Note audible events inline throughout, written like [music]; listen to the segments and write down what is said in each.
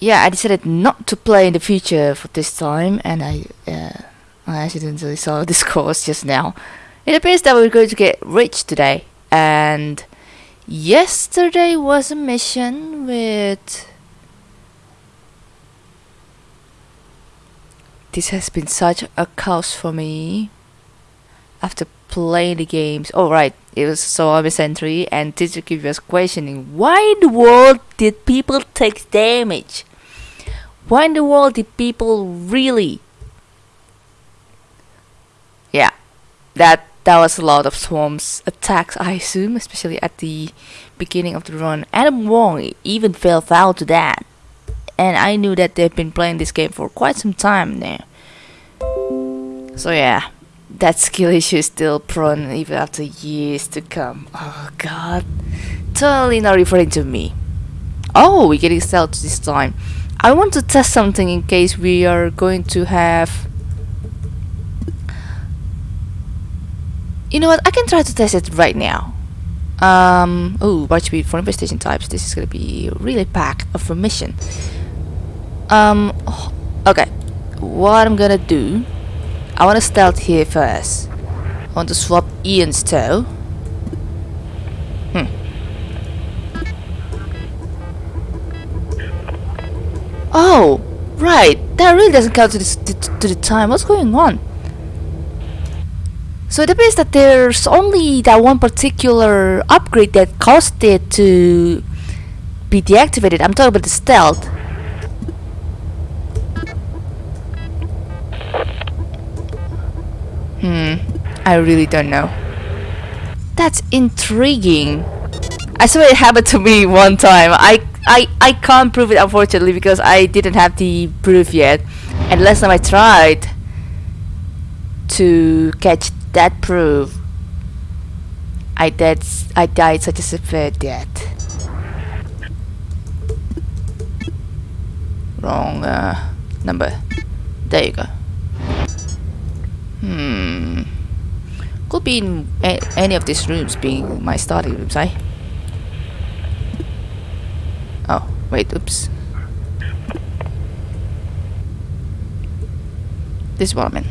yeah, I decided not to play in the future for this time, and I uh, I accidentally saw [laughs] this course just now. It appears that we're going to get rich today, and yesterday was a mission with. This has been such a chaos for me. After playing the games, oh right, it was so I'm a sentry, and teacher keep was questioning why in the world did people take damage? Why in the world did people really? Yeah, that that was a lot of swarms attacks, I assume, especially at the beginning of the run. Adam Wong even fell foul to that, and I knew that they've been playing this game for quite some time now. So yeah, that skill issue is still prone even after years to come. Oh god, totally not referring to me. Oh, we're getting stealth this time. I want to test something in case we are going to have you know what I can try to test it right now. Um oh speed for investigation types. This is gonna be really packed of mission um okay. What I'm gonna do I want to stealth here first. I want to swap Ian's toe right. That really doesn't count to, to, to the time. What's going on? So it appears that there's only that one particular upgrade that caused it to be deactivated. I'm talking about the stealth. Hmm, I really don't know. That's intriguing. I swear it happened to me one time. I I, I can't prove it unfortunately because I didn't have the proof yet. And last time I tried to catch that proof I did I died such a severe death. Wrong uh, number. There you go. Hmm. Could be in any of these rooms being my starting rooms eh Oh, wait, oops. This woman.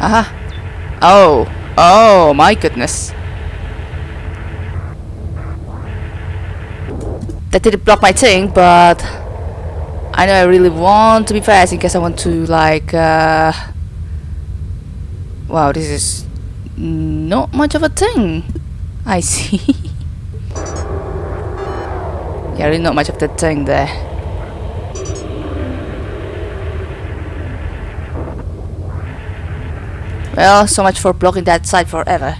Aha. Oh. Oh, my goodness. That didn't block my thing, but I know I really want to be fast in case I want to like uh, wow this is not much of a thing. [laughs] I see. Yeah really not much of the thing there. Well so much for blocking that side forever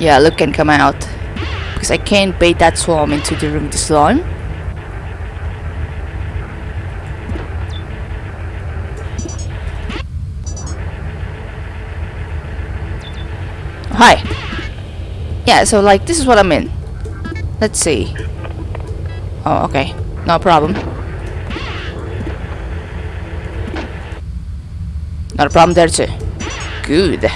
Yeah, look can come out. Because I can't bait that swarm into the room this slime. Hi. Yeah, so like this is what I'm in. Let's see. Oh, okay. No problem. Not a problem there too. Good.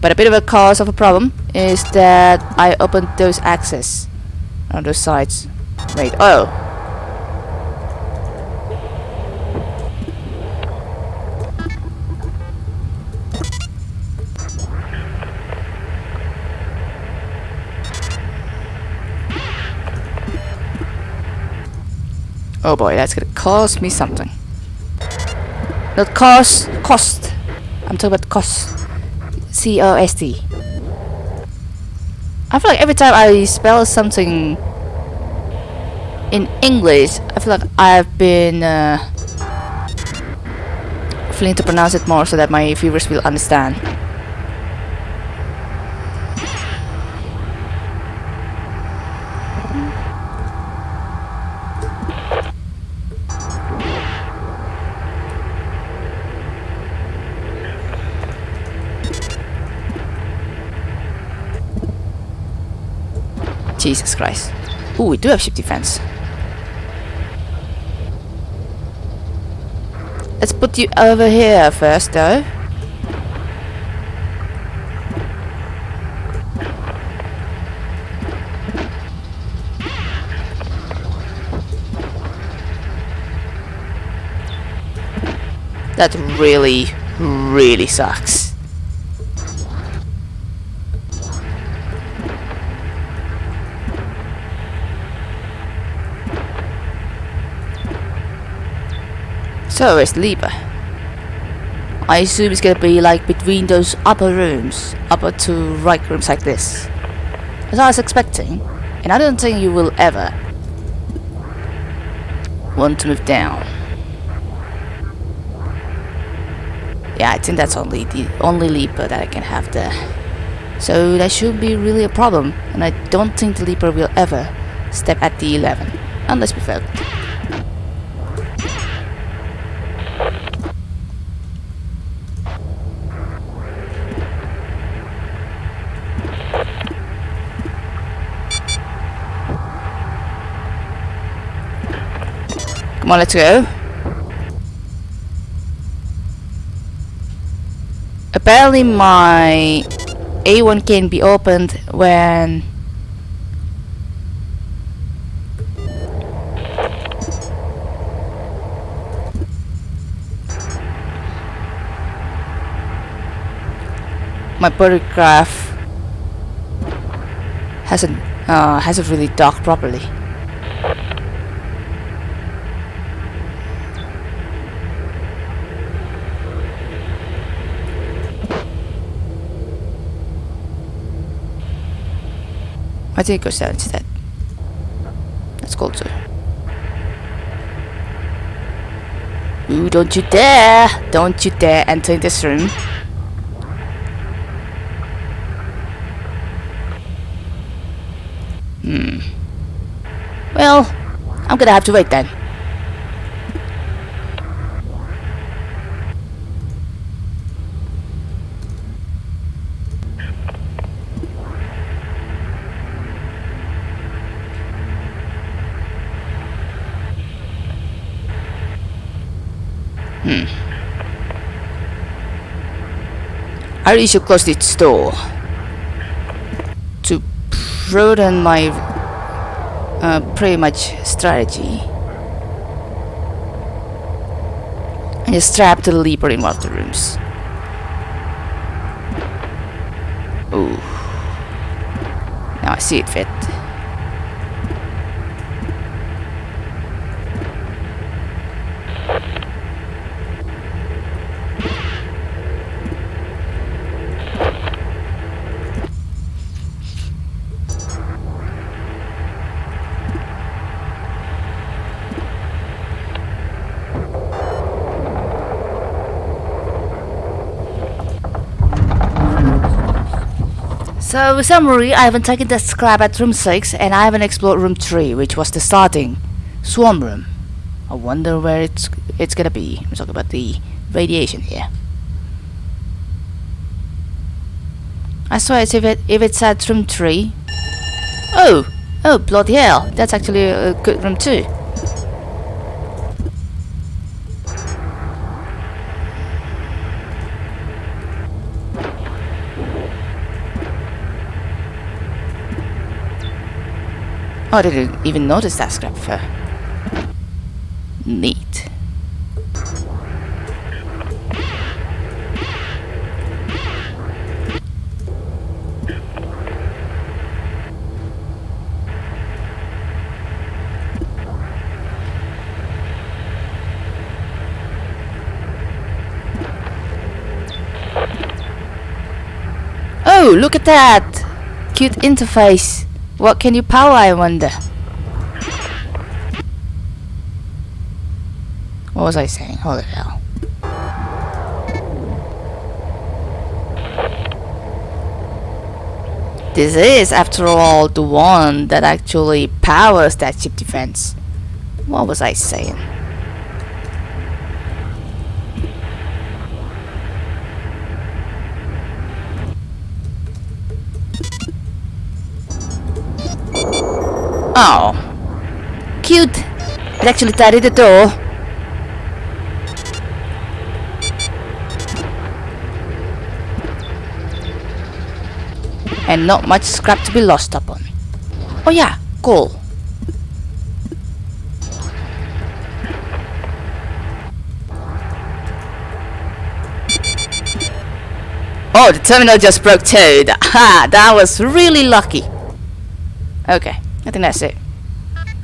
But a bit of a cause of a problem is that I opened those access on those sides. Wait, oh. Oh boy, that's gonna cost me something. Not cost, cost. I'm talking about cost. C-O-S-T. I feel like every time I spell something in English, I feel like I've been uh, feeling to pronounce it more so that my viewers will understand. Jesus Christ. Ooh, we do have ship defense. Let's put you over here first, though. That really, really sucks. Where's leaper? I assume it's gonna be like between those upper rooms, upper to right rooms like this. As I was expecting, and I don't think you will ever want to move down. Yeah, I think that's only the only leaper that I can have there. So that shouldn't be really a problem, and I don't think the leaper will ever step at the 11, unless we fail. Come on, let's go. Apparently my A1 can be opened when my photograph hasn't uh, hasn't really docked properly. I it goes down instead. That's cool too. Ooh, don't you dare! Don't you dare enter this room. Hmm. Well, I'm gonna have to wait then. Hmm. I should close this door to broaden my uh, pretty much strategy. And just strap to the leaper in one of the rooms. Ooh. Now I see it fit. So, summary, I haven't taken the scrap at room 6 and I haven't explored room 3, which was the starting swarm room. I wonder where it's it's gonna be. I'm talking about the radiation here. I it's if it if it's at room 3. Oh! Oh, bloody hell. That's actually a good room too. Oh, I didn't even notice that scrap before. Neat. Oh, look at that! Cute interface. What can you power, I wonder? What was I saying? Holy hell. This is, after all, the one that actually powers that ship defense. What was I saying? Oh. Cute. It actually tidied the door. And not much scrap to be lost upon. Oh yeah, coal. Oh, the terminal just broke too. Ha! [laughs] That was really lucky. Okay, I think that's it.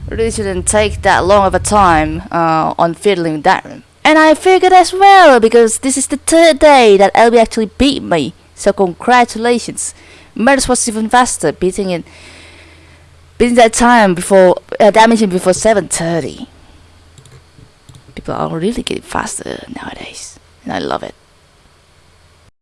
Really shouldn't take that long of a time uh, on fiddling that room. And I figured as well, because this is the third day that LB actually beat me. So congratulations. Murders was even faster, beating it beating that time before uh, damaging before 7.30. People are really getting faster nowadays. And I love it.